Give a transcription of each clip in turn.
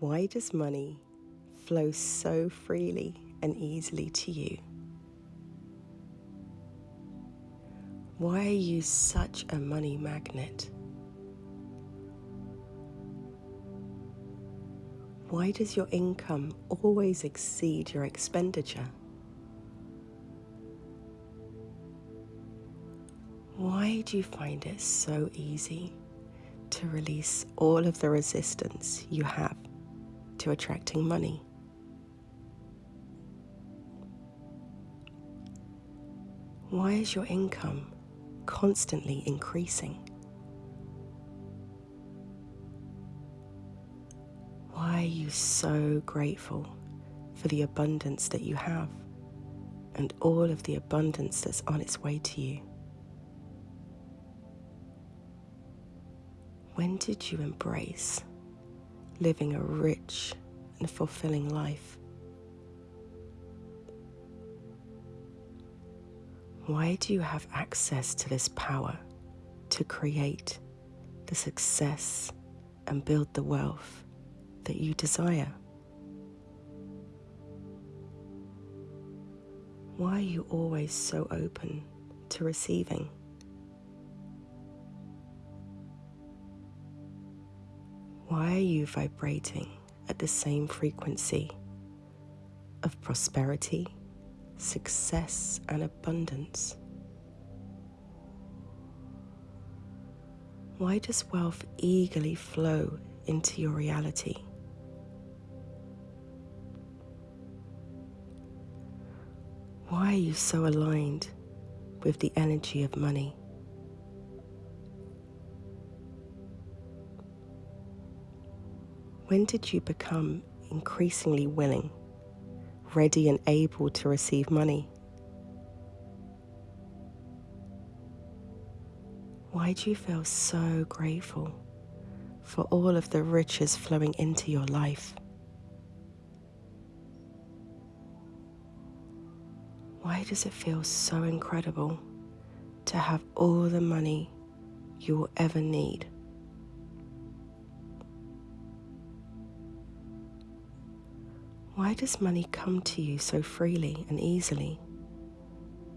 Why does money flow so freely and easily to you? Why are you such a money magnet? Why does your income always exceed your expenditure? Why do you find it so easy to release all of the resistance you have to attracting money? Why is your income constantly increasing? Why are you so grateful for the abundance that you have and all of the abundance that's on its way to you? When did you embrace living a rich and fulfilling life? Why do you have access to this power to create the success and build the wealth that you desire? Why are you always so open to receiving? Why are you vibrating at the same frequency of prosperity, success, and abundance? Why does wealth eagerly flow into your reality? Why are you so aligned with the energy of money? When did you become increasingly willing, ready, and able to receive money? Why do you feel so grateful for all of the riches flowing into your life? Why does it feel so incredible to have all the money you will ever need? Why does money come to you so freely and easily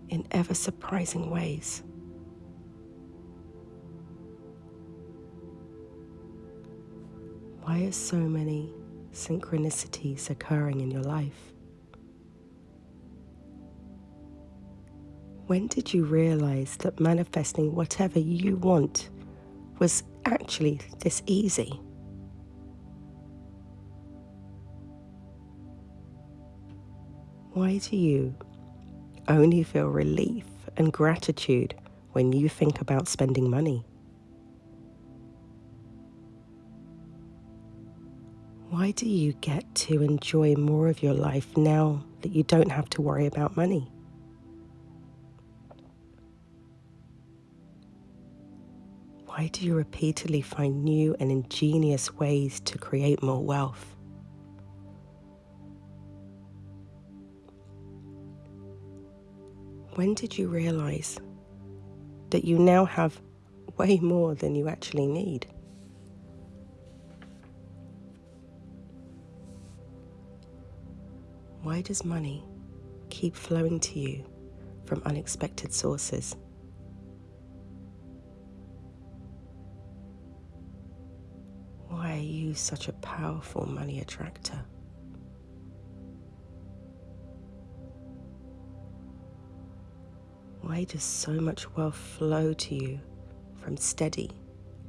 in ever surprising ways? Why are so many synchronicities occurring in your life? When did you realize that manifesting whatever you want was actually this easy? Why do you only feel relief and gratitude when you think about spending money? Why do you get to enjoy more of your life now that you don't have to worry about money? Why do you repeatedly find new and ingenious ways to create more wealth? When did you realize that you now have way more than you actually need? Why does money keep flowing to you from unexpected sources? Why are you such a powerful money attractor? Why does so much wealth flow to you from steady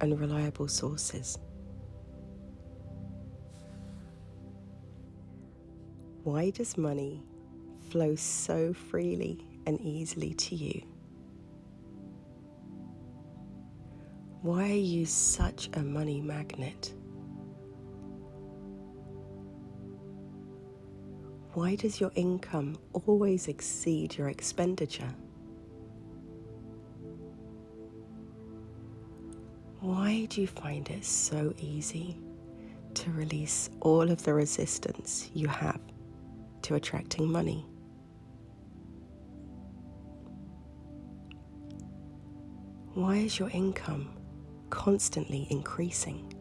and reliable sources? Why does money flow so freely and easily to you? Why are you such a money magnet? Why does your income always exceed your expenditure? Why do you find it so easy to release all of the resistance you have to attracting money? Why is your income constantly increasing?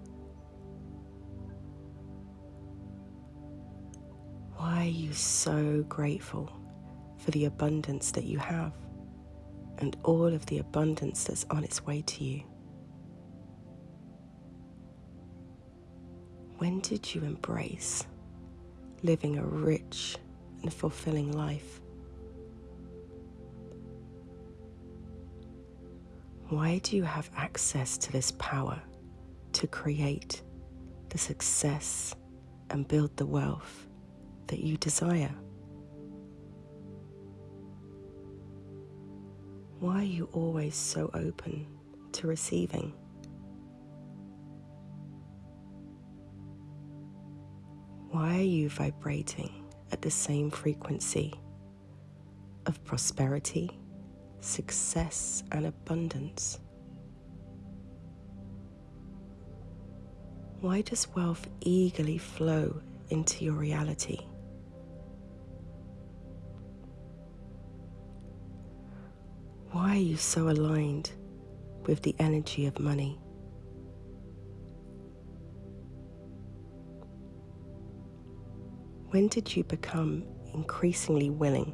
Why are you so grateful for the abundance that you have and all of the abundance that's on its way to you? When did you embrace living a rich and fulfilling life? Why do you have access to this power to create the success and build the wealth that you desire? Why are you always so open to receiving? Why are you vibrating at the same frequency of prosperity, success, and abundance? Why does wealth eagerly flow into your reality? Why are you so aligned with the energy of money? When did you become increasingly willing,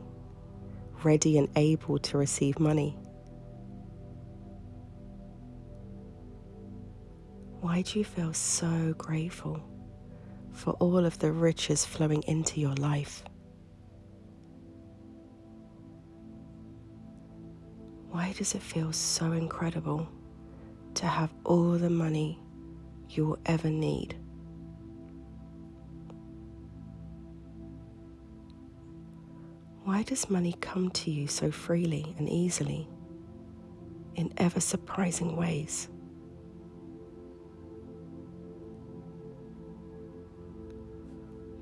ready, and able to receive money? Why do you feel so grateful for all of the riches flowing into your life? Why does it feel so incredible to have all the money you will ever need? Why does money come to you so freely and easily in ever surprising ways?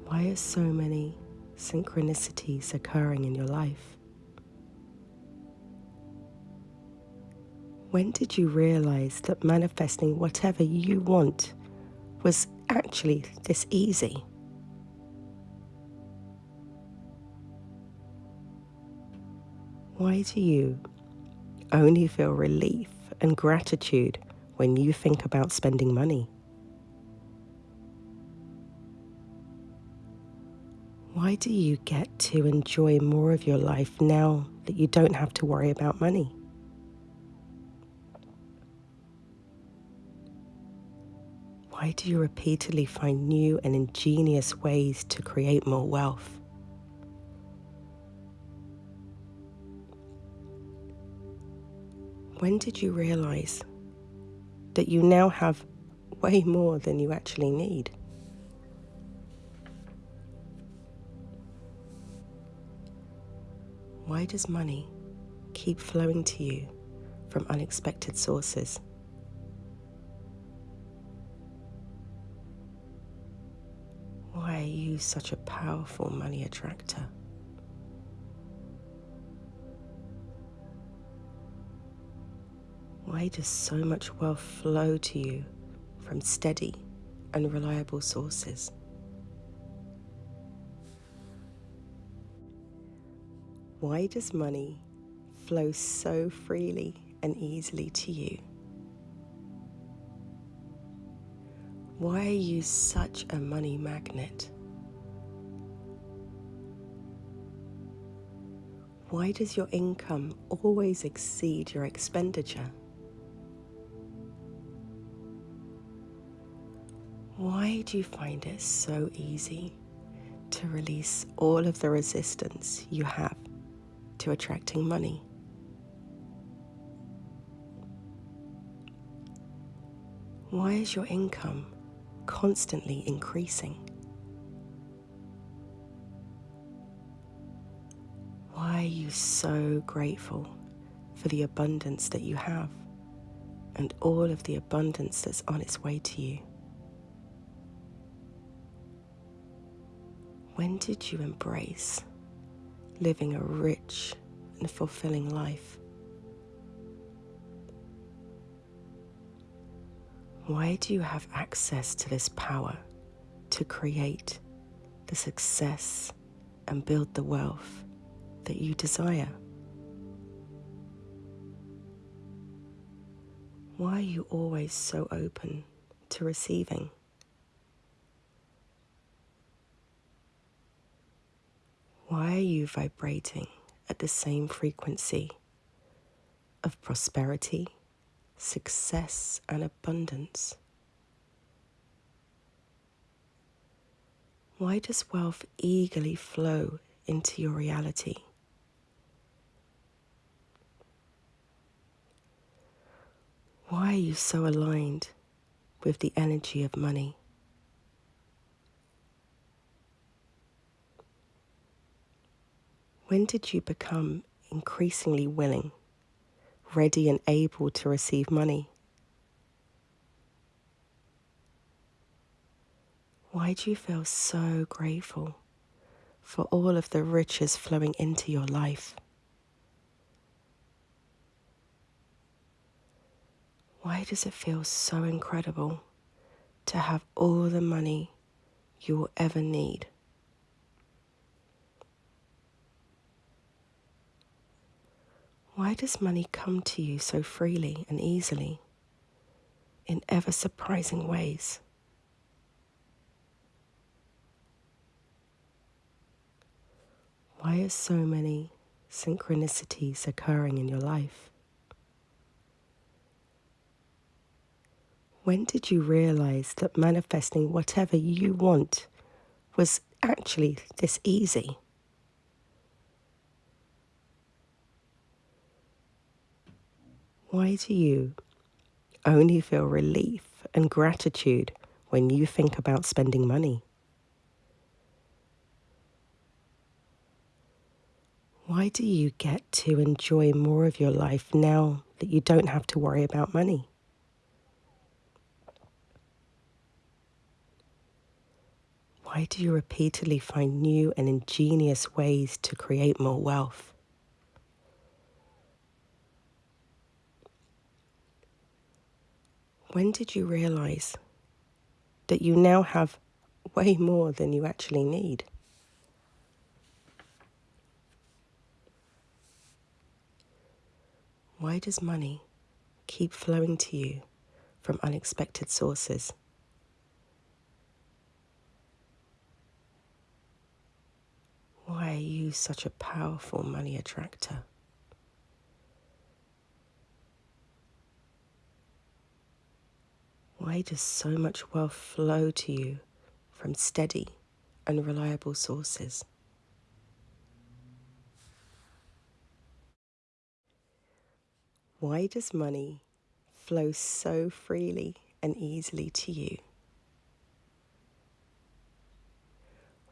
Why are so many synchronicities occurring in your life? When did you realize that manifesting whatever you want was actually this easy? Why do you only feel relief and gratitude when you think about spending money? Why do you get to enjoy more of your life now that you don't have to worry about money? Why do you repeatedly find new and ingenious ways to create more wealth? When did you realize that you now have way more than you actually need? Why does money keep flowing to you from unexpected sources? Why are you such a powerful money attractor? Why does so much wealth flow to you from steady and reliable sources? Why does money flow so freely and easily to you? Why are you such a money magnet? Why does your income always exceed your expenditure? Why do you find it so easy to release all of the resistance you have to attracting money. Why is your income constantly increasing? Why are you so grateful for the abundance that you have and all of the abundance that's on its way to you? When did you embrace living a rich and fulfilling life. Why do you have access to this power to create the success and build the wealth that you desire? Why are you always so open to receiving? Why are you vibrating at the same frequency of prosperity, success, and abundance? Why does wealth eagerly flow into your reality? Why are you so aligned with the energy of money? When did you become increasingly willing, ready, and able to receive money? Why do you feel so grateful for all of the riches flowing into your life? Why does it feel so incredible to have all the money you will ever need? Why does money come to you so freely and easily in ever surprising ways? Why are so many synchronicities occurring in your life? When did you realize that manifesting whatever you want was actually this easy? Why do you only feel relief and gratitude when you think about spending money? Why do you get to enjoy more of your life now that you don't have to worry about money? Why do you repeatedly find new and ingenious ways to create more wealth? When did you realize that you now have way more than you actually need? Why does money keep flowing to you from unexpected sources? Why are you such a powerful money attractor? Why does so much wealth flow to you from steady and reliable sources? Why does money flow so freely and easily to you?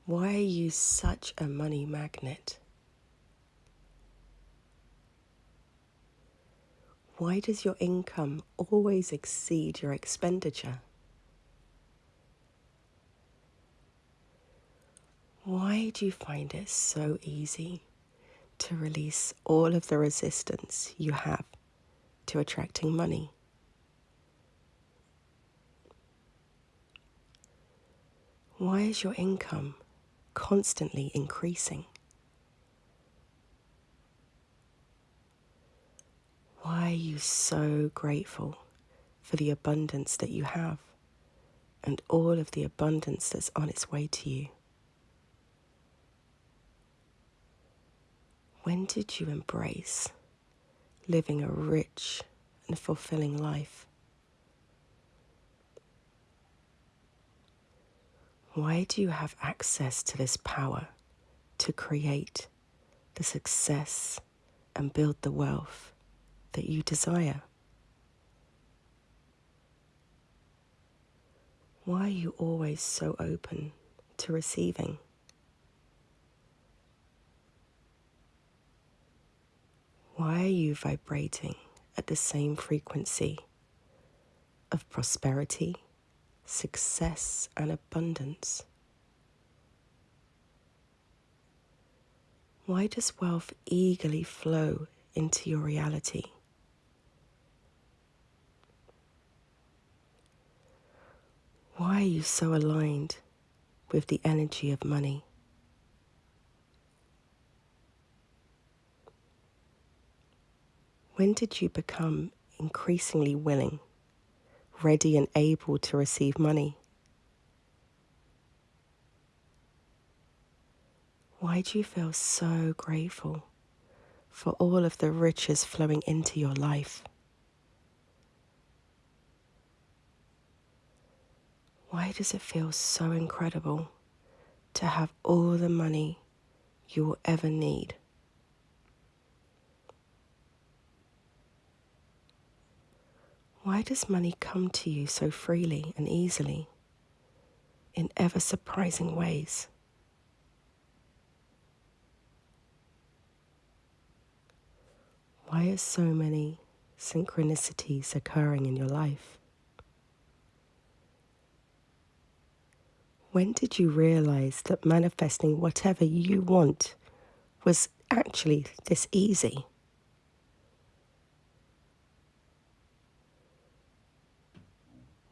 Why are you such a money magnet? Why does your income always exceed your expenditure? Why do you find it so easy to release all of the resistance you have to attracting money? Why is your income constantly increasing? Why are you so grateful for the abundance that you have and all of the abundance that's on its way to you? When did you embrace living a rich and fulfilling life? Why do you have access to this power to create the success and build the wealth that you desire? Why are you always so open to receiving? Why are you vibrating at the same frequency of prosperity, success, and abundance? Why does wealth eagerly flow into your reality? Why are you so aligned with the energy of money? When did you become increasingly willing, ready, and able to receive money? Why do you feel so grateful for all of the riches flowing into your life? Why does it feel so incredible to have all the money you will ever need? Why does money come to you so freely and easily in ever surprising ways? Why are so many synchronicities occurring in your life? When did you realize that manifesting whatever you want was actually this easy?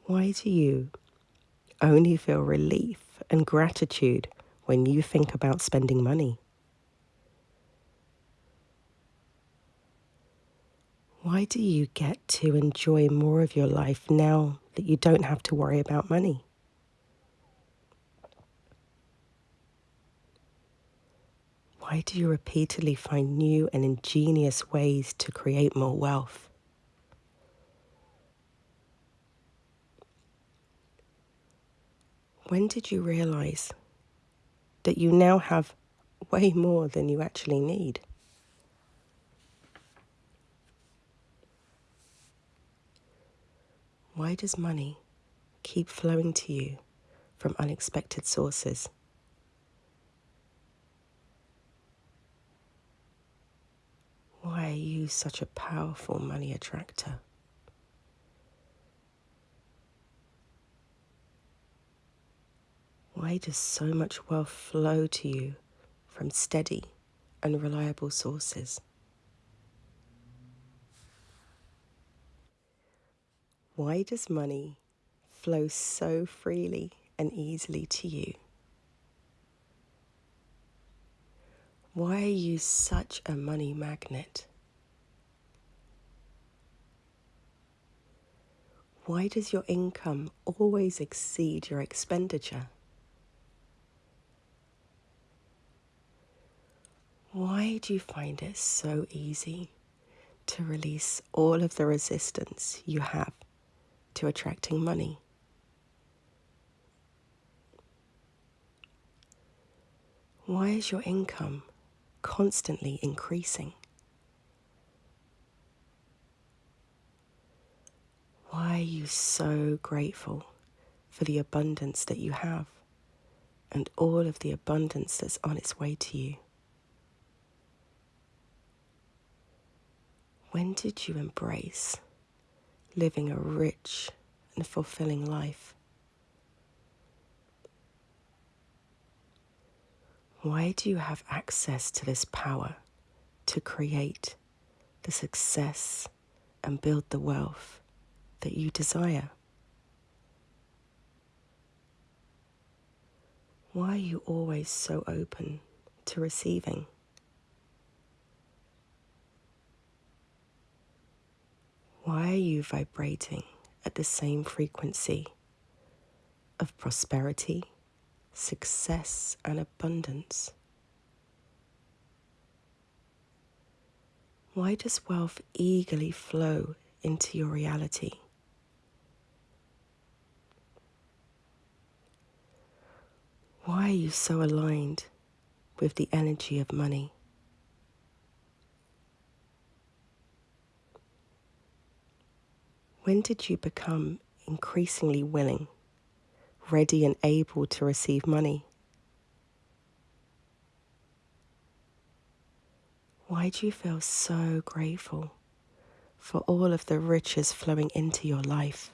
Why do you only feel relief and gratitude when you think about spending money? Why do you get to enjoy more of your life now that you don't have to worry about money? Why do you repeatedly find new and ingenious ways to create more wealth? When did you realize that you now have way more than you actually need? Why does money keep flowing to you from unexpected sources? Why are you such a powerful money attractor? Why does so much wealth flow to you from steady and reliable sources? Why does money flow so freely and easily to you? Why are you such a money magnet? Why does your income always exceed your expenditure? Why do you find it so easy to release all of the resistance you have to attracting money. Why is your income constantly increasing? Why are you so grateful for the abundance that you have and all of the abundance that's on its way to you? When did you embrace living a rich and fulfilling life. Why do you have access to this power to create the success and build the wealth that you desire? Why are you always so open to receiving? Why are you vibrating at the same frequency of prosperity, success, and abundance? Why does wealth eagerly flow into your reality? Why are you so aligned with the energy of money? When did you become increasingly willing, ready, and able to receive money? Why do you feel so grateful for all of the riches flowing into your life?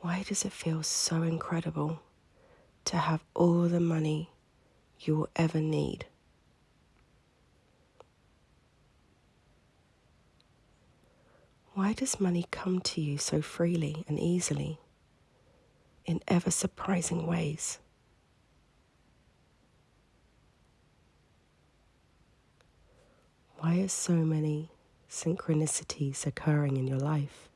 Why does it feel so incredible to have all the money you will ever need? Why does money come to you so freely and easily in ever surprising ways? Why are so many synchronicities occurring in your life?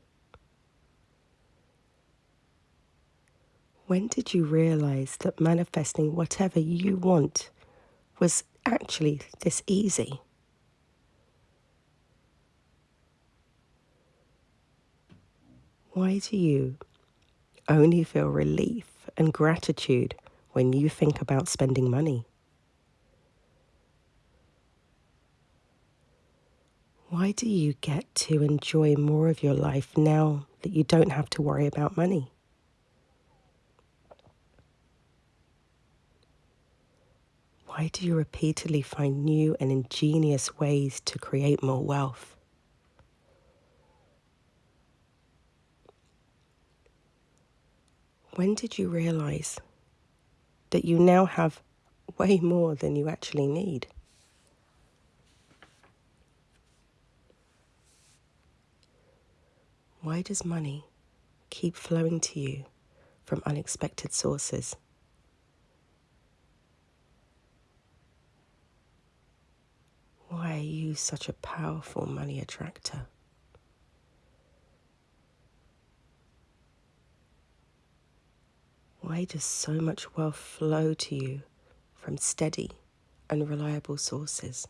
When did you realize that manifesting whatever you want was actually this easy? Why do you only feel relief and gratitude when you think about spending money? Why do you get to enjoy more of your life now that you don't have to worry about money? Why do you repeatedly find new and ingenious ways to create more wealth? When did you realize that you now have way more than you actually need? Why does money keep flowing to you from unexpected sources? Why are you such a powerful money attractor? Why does so much wealth flow to you from steady and reliable sources?